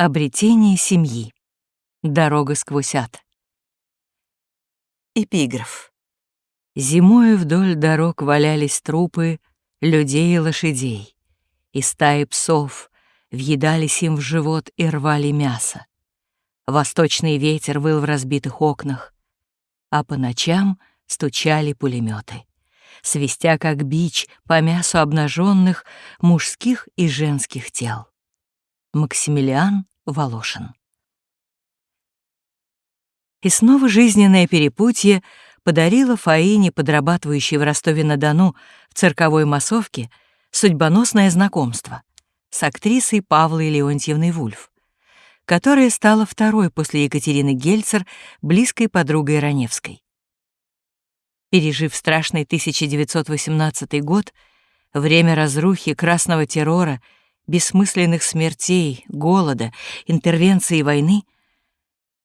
Обретение семьи. Дорога сквозь ад. Эпиграф. Зимою вдоль дорог валялись трупы людей и лошадей, и стаи псов въедались им в живот и рвали мясо. Восточный ветер выл в разбитых окнах, а по ночам стучали пулеметы, свистя как бич по мясу обнаженных мужских и женских тел. Максимилиан Волошин. И снова жизненное перепутье подарило Фаине, подрабатывающей в Ростове-на-Дону в цирковой массовке, судьбоносное знакомство с актрисой Павлой Леонтьевной Вульф, которая стала второй после Екатерины Гельцер близкой подругой Раневской. Пережив страшный 1918 год, время разрухи, красного террора — бессмысленных смертей, голода, интервенции войны,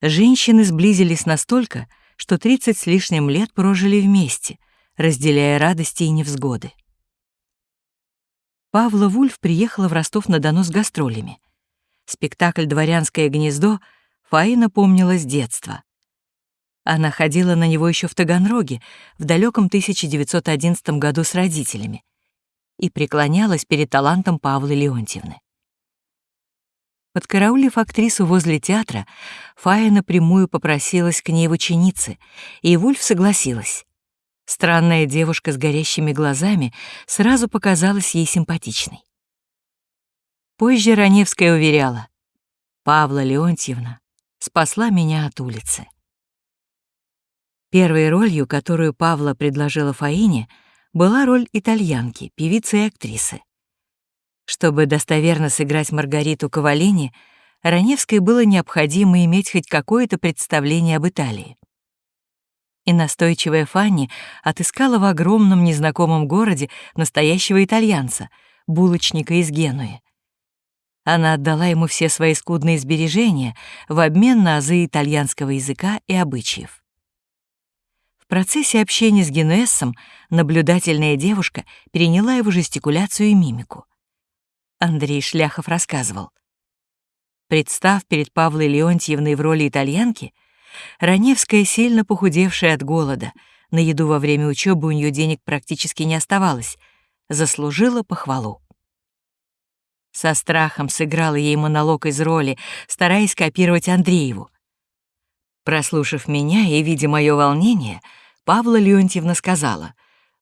женщины сблизились настолько, что 30 с лишним лет прожили вместе, разделяя радости и невзгоды. Павла Вульф приехала в Ростов-на-Дону с гастролями. Спектакль «Дворянское гнездо» Фаина помнила с детства. Она ходила на него еще в Таганроге в далеком 1911 году с родителями и преклонялась перед талантом Павлы Леонтьевны. Подкараулив актрису возле театра, Фая напрямую попросилась к ней в ученицы, и Вульф согласилась. Странная девушка с горящими глазами сразу показалась ей симпатичной. Позже Раневская уверяла, «Павла Леонтьевна спасла меня от улицы». Первой ролью, которую Павла предложила Фаине — была роль итальянки, певицы и актрисы. Чтобы достоверно сыграть Маргариту Кавалини, Раневской было необходимо иметь хоть какое-то представление об Италии. И настойчивая Фанни отыскала в огромном незнакомом городе настоящего итальянца, булочника из Генуи. Она отдала ему все свои скудные сбережения в обмен на азы итальянского языка и обычаев. Процессе общения с Генуэссом наблюдательная девушка переняла его жестикуляцию и мимику. Андрей Шляхов рассказывал. Представ перед Павлой Леонтьевной в роли итальянки, Раневская, сильно похудевшая от голода, на еду во время учебы у нее денег практически не оставалось, заслужила похвалу. Со страхом сыграла ей монолог из роли, стараясь копировать Андрееву. Прослушав меня и видя мое волнение, Павла Леонтьевна сказала,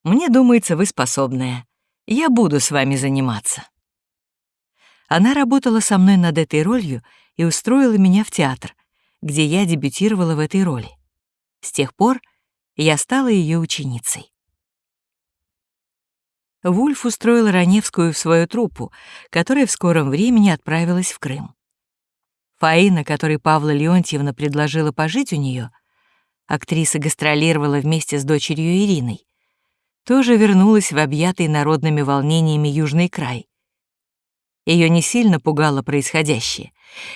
«Мне думается, вы способная. Я буду с вами заниматься». Она работала со мной над этой ролью и устроила меня в театр, где я дебютировала в этой роли. С тех пор я стала ее ученицей. Вульф устроил Раневскую в свою труппу, которая в скором времени отправилась в Крым. Фаина, которой Павла Леонтьевна предложила пожить у нее, актриса гастролировала вместе с дочерью Ириной, тоже вернулась в объятый народными волнениями Южный край. Ее не сильно пугало происходящее,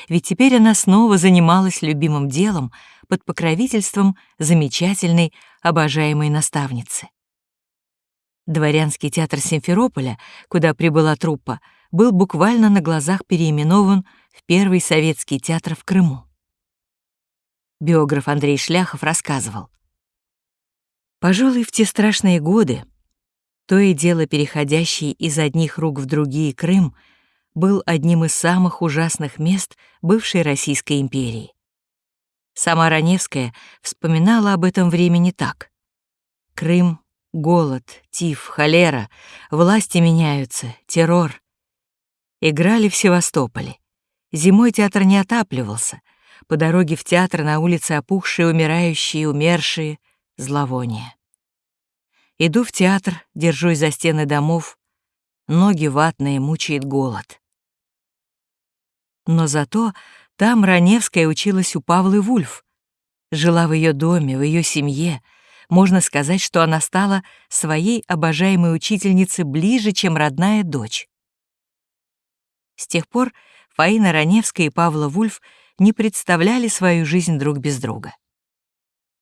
ведь теперь она снова занималась любимым делом под покровительством замечательной, обожаемой наставницы. Дворянский театр Симферополя, куда прибыла труппа, был буквально на глазах переименован в Первый советский театр в Крыму. Биограф Андрей Шляхов рассказывал. Пожалуй, в те страшные годы, то и дело переходящий из одних рук в другие Крым, был одним из самых ужасных мест бывшей Российской империи. Сама Раневская вспоминала об этом времени так. Крым, голод, тиф, холера, власти меняются, террор. Играли в Севастополе. Зимой театр не отапливался. По дороге в театр на улице опухшие, умирающие, умершие, зловоние. Иду в театр, держусь за стены домов, ноги ватные, мучает голод. Но зато там Раневская училась у Павлы Вульф, жила в ее доме, в ее семье. Можно сказать, что она стала своей обожаемой учительницей ближе, чем родная дочь. С тех пор Фаина Раневская и Павла Вульф не представляли свою жизнь друг без друга.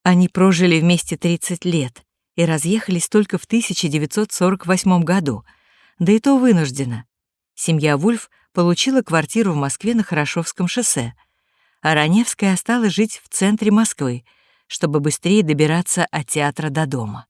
Они прожили вместе 30 лет и разъехались только в 1948 году, да и то вынужденно. Семья Вульф получила квартиру в Москве на Хорошевском шоссе, а Раневская осталась жить в центре Москвы, чтобы быстрее добираться от театра до дома.